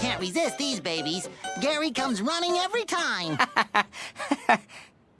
can't resist these babies. Gary comes running every time.